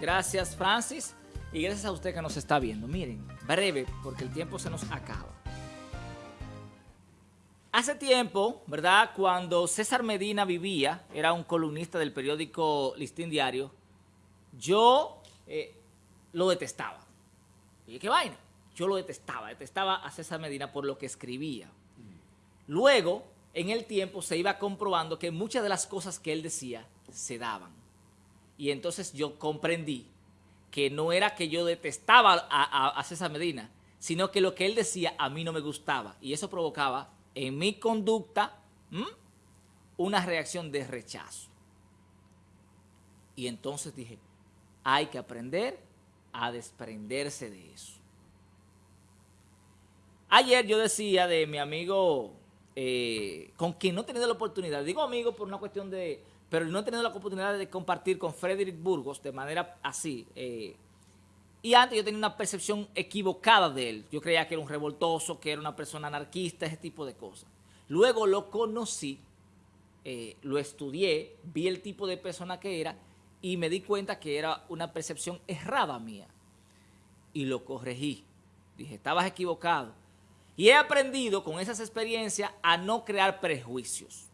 Gracias, Francis. Y gracias a usted que nos está viendo. Miren, breve, porque el tiempo se nos acaba. Hace tiempo, ¿verdad? Cuando César Medina vivía, era un columnista del periódico Listín Diario, yo eh, lo detestaba. Y qué vaina, yo lo detestaba, detestaba a César Medina por lo que escribía. Luego, en el tiempo, se iba comprobando que muchas de las cosas que él decía se daban. Y entonces yo comprendí que no era que yo detestaba a, César Medina, sino que lo que él decía a mí no me gustaba. Y eso provocaba en mi conducta una reacción de rechazo. Y entonces dije, hay que aprender a desprenderse de eso. Ayer yo decía de mi amigo, eh, con quien no he tenido la oportunidad, digo amigo por una cuestión de pero no he tenido la oportunidad de compartir con Frederick Burgos de manera así. Eh, y antes yo tenía una percepción equivocada de él. Yo creía que era un revoltoso, que era una persona anarquista, ese tipo de cosas. Luego lo conocí, eh, lo estudié, vi el tipo de persona que era y me di cuenta que era una percepción errada mía. Y lo corregí. Dije, estabas equivocado. Y he aprendido con esas experiencias a no crear prejuicios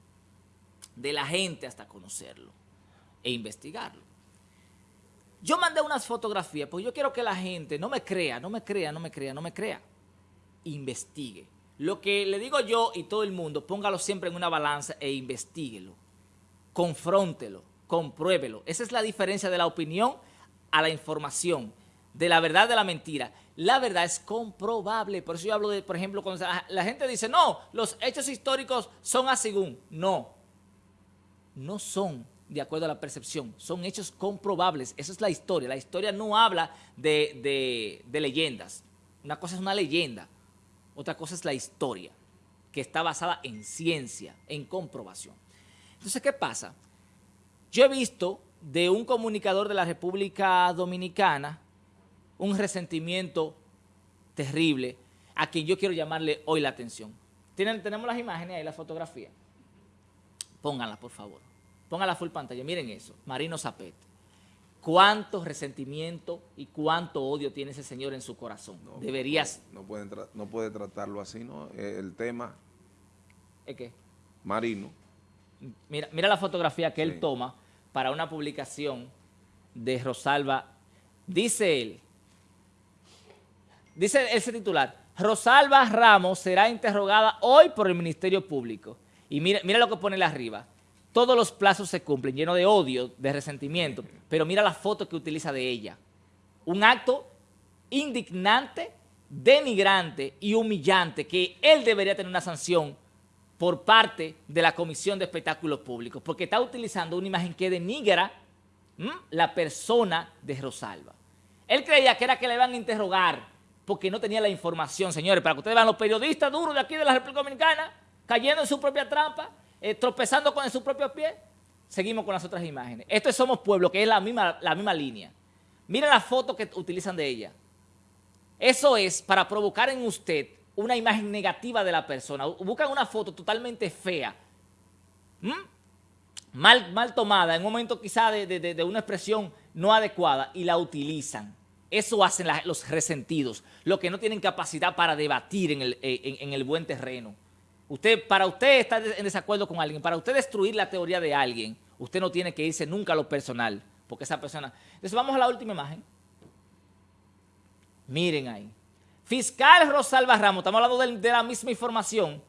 de la gente hasta conocerlo e investigarlo. Yo mandé unas fotografías, porque yo quiero que la gente no me crea, no me crea, no me crea, no me crea. Investigue. Lo que le digo yo y todo el mundo, póngalo siempre en una balanza e investiguelo. Confróntelo, compruébelo. Esa es la diferencia de la opinión a la información, de la verdad de la mentira. La verdad es comprobable. Por eso yo hablo de, por ejemplo, cuando la gente dice, no, los hechos históricos son así. No, no son de acuerdo a la percepción, son hechos comprobables. Esa es la historia. La historia no habla de, leyendas. Una cosa es una leyenda, otra cosa es la historia, que está basada en ciencia, en comprobación. Entonces, ¿qué pasa? Yo he visto de un comunicador de la República Dominicana un resentimiento terrible a quien yo quiero llamarle hoy la atención. ¿Tienen, tenemos las imágenes ahí, la fotografía. Pónganla, por favor. Pónganla full pantalla. Miren eso. Marino Zapete. ¿Cuánto resentimiento y cuánto odio tiene ese señor en su corazón? Deberías... No, puede, no puede tratarlo así, ¿no? Eh, el tema... ¿Es qué? Marino. Mira, mira la fotografía que él toma para una publicación de Rosalba. Dice él, dice ese titular, Rosalba Ramos será interrogada hoy por el Ministerio Público. Y mira, lo que pone arriba. Todos los plazos se cumplen, lleno de odio, de resentimiento. Pero mira la foto que utiliza de ella. Un acto indignante, denigrante y humillante que él debería tener una sanción por parte de la Comisión de Espectáculos Públicos, porque está utilizando una imagen que denigra la persona de Rosalba. Él creía que era que le iban a interrogar porque no tenía la información, señores, para que ustedes vean los periodistas duros de aquí de la República Dominicana, cayendo en su propia trampa, eh, tropezando con su propio pie. Seguimos con las otras imágenes. Esto es Somos Pueblo, que es la misma, la misma línea. Miren la foto que utilizan de ella. Eso es para provocar en usted una imagen negativa de la persona. Buscan una foto totalmente fea, mal, mal tomada, en un momento quizá de, una expresión no adecuada y la utilizan. Eso hacen los resentidos, los que no tienen capacidad para debatir en el, en el buen terreno. Usted, para usted estar en desacuerdo con alguien, para usted destruir la teoría de alguien, usted no tiene que irse nunca a lo personal, porque esa persona... Entonces vamos a la última imagen. Miren ahí. Fiscal Rosalba Ramos, estamos hablando de, la misma información,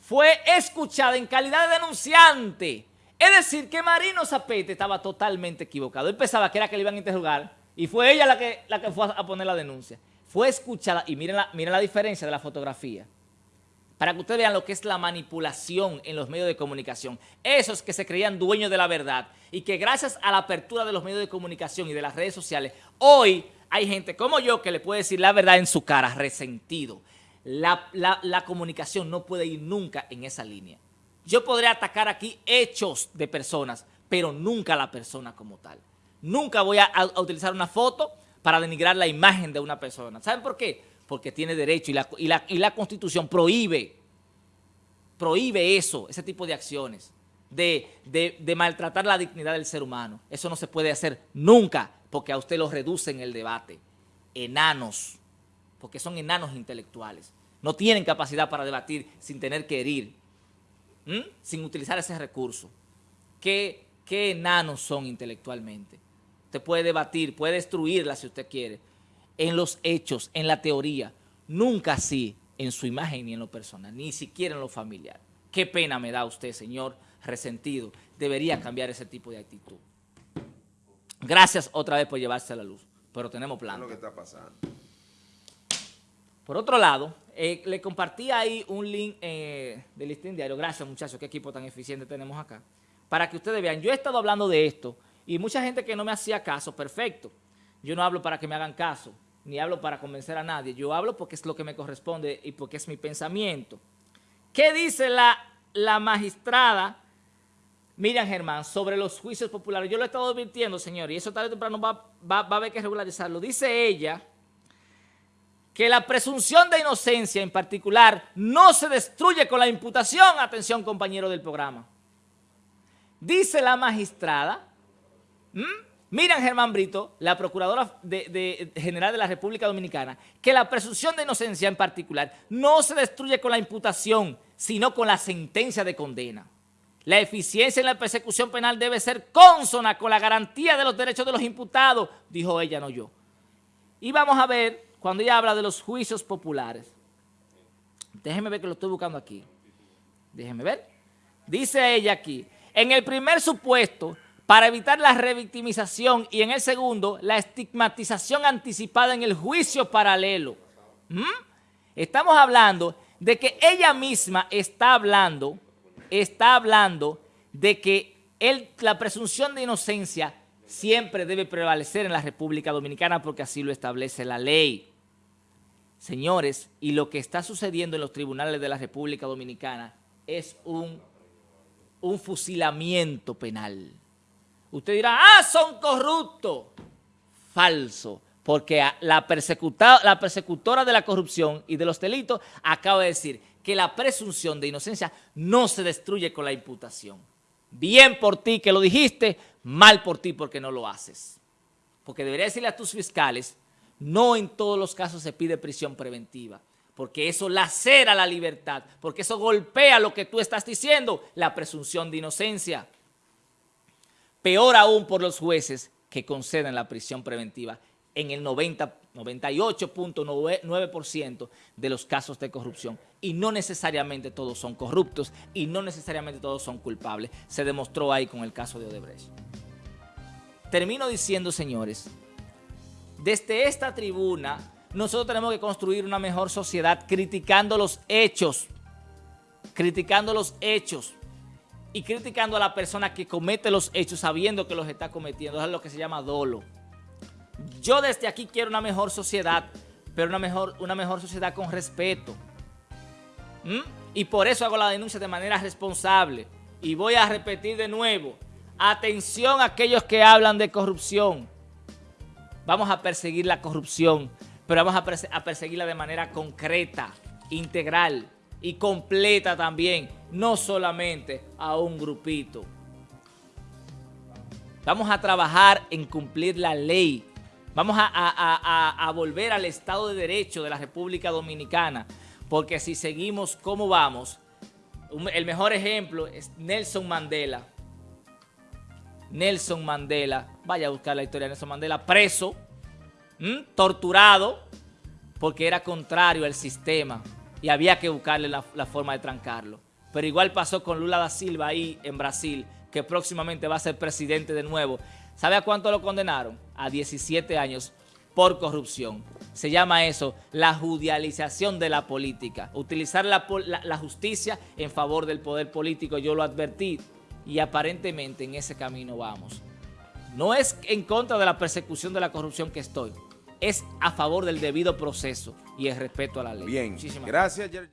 fue escuchada en calidad de denunciante. Es decir, que Marino Zapete estaba totalmente equivocado. Él pensaba que era que le iban a interrogar y fue ella la que, la que fue a poner la denuncia. Fue escuchada, y miren la, miren la diferencia de la fotografía para que ustedes vean lo que es la manipulación en los medios de comunicación. Esos que se creían dueños de la verdad y que gracias a la apertura de los medios de comunicación y de las redes sociales, hoy hay gente como yo que le puede decir la verdad en su cara, resentido. La, la comunicación no puede ir nunca en esa línea. Yo podría atacar aquí hechos de personas, pero nunca la persona como tal. Nunca voy a, utilizar una foto para denigrar la imagen de una persona. ¿Saben por qué? Porque tiene derecho y la, y la, Constitución prohíbe, prohíbe eso, ese tipo de acciones, de, de maltratar la dignidad del ser humano. Eso no se puede hacer nunca, porque a usted los reduce en el debate. Enanos, porque son enanos intelectuales. No tienen capacidad para debatir sin tener que herir, sin utilizar ese recurso. ¿Qué, ¿Qué enanos son intelectualmente? Usted puede debatir, puede destruirla si usted quiere, en los hechos, en la teoría, nunca así en su imagen ni en lo personal, ni siquiera en lo familiar. Qué pena me da usted, señor resentido. Debería cambiar ese tipo de actitud. Gracias otra vez por llevarse a la luz, pero tenemos plan. lo que está pasando? Por otro lado, eh, le compartí ahí un link eh, del listín diario. Gracias, muchachos, qué equipo tan eficiente tenemos acá. Para que ustedes vean, yo he estado hablando de esto y mucha gente que no me hacía caso, perfecto. Yo no hablo para que me hagan caso, ni hablo para convencer a nadie. Yo hablo porque es lo que me corresponde y porque es mi pensamiento. ¿Qué dice la, la magistrada Miriam Germán sobre los juicios populares? Yo lo he estado advirtiendo, señor, y eso tarde o temprano va, va, va a haber que regularizarlo. Dice ella que la presunción de inocencia en particular no se destruye con la imputación, atención compañero del programa. Dice la magistrada, Miriam Germán Brito, la Procuradora General de la República Dominicana, que la presunción de inocencia en particular no se destruye con la imputación, sino con la sentencia de condena. La eficiencia en la persecución penal debe ser consona con la garantía de los derechos de los imputados, dijo ella, no yo. Y vamos a ver cuando ella habla de los juicios populares. Déjeme ver que lo estoy buscando aquí. Déjeme ver. Dice ella aquí, en el primer supuesto, para evitar la revictimización y en el segundo, la estigmatización anticipada en el juicio paralelo. ¿Mm? Estamos hablando de que ella misma está hablando, está hablando de que la presunción de inocencia siempre debe prevalecer en la República Dominicana porque así lo establece la ley. Señores, y lo que está sucediendo en los tribunales de la República Dominicana es un, un fusilamiento penal. Usted dirá, ah, son corruptos. Falso, porque la, la persecutora de la corrupción y de los delitos acaba de decir que la presunción de inocencia no se destruye con la imputación. Bien por ti que lo dijiste, mal por ti porque no lo haces. Porque debería decirle a tus fiscales, no en todos los casos se pide prisión preventiva, porque eso lacera la libertad, porque eso golpea lo que tú estás diciendo, la presunción de inocencia. Peor aún por los jueces que conceden la prisión preventiva en el 90, 98.9% de los casos de corrupción. Y no necesariamente todos son corruptos y no necesariamente todos son culpables. Se demostró ahí con el caso de Odebrecht. Termino diciendo, señores, desde esta tribuna nosotros tenemos que construir una mejor sociedad criticando los hechos, criticando los hechos y criticando a la persona que comete los hechos sabiendo que los está cometiendo. Es lo que se llama dolo. Yo desde aquí quiero una mejor sociedad, pero una mejor, una mejor sociedad con respeto. ¿Mm? Y por eso hago la denuncia de manera responsable. Y voy a repetir de nuevo, atención a aquellos que hablan de corrupción. Vamos a perseguir la corrupción, pero vamos a, a perseguirla de manera concreta, integral y completa también, no solamente a un grupito. Vamos a trabajar en cumplir la ley, Vamos a, volver al Estado de Derecho de la República Dominicana, porque si seguimos como vamos, el mejor ejemplo es Nelson Mandela. Nelson Mandela, vaya a buscar la historia de Nelson Mandela, preso, torturado, porque era contrario al sistema y había que buscarle la, la forma de trancarlo. Pero igual pasó con Lula da Silva ahí en Brasil, que próximamente va a ser presidente de nuevo. ¿Sabe a cuánto lo condenaron? A 17 años por corrupción. Se llama eso la judicialización de la política. Utilizar la, justicia en favor del poder político, yo lo advertí y aparentemente en ese camino vamos. No es en contra de la persecución de la corrupción que estoy, es a favor del debido proceso y el respeto a la ley. Bien, gracias.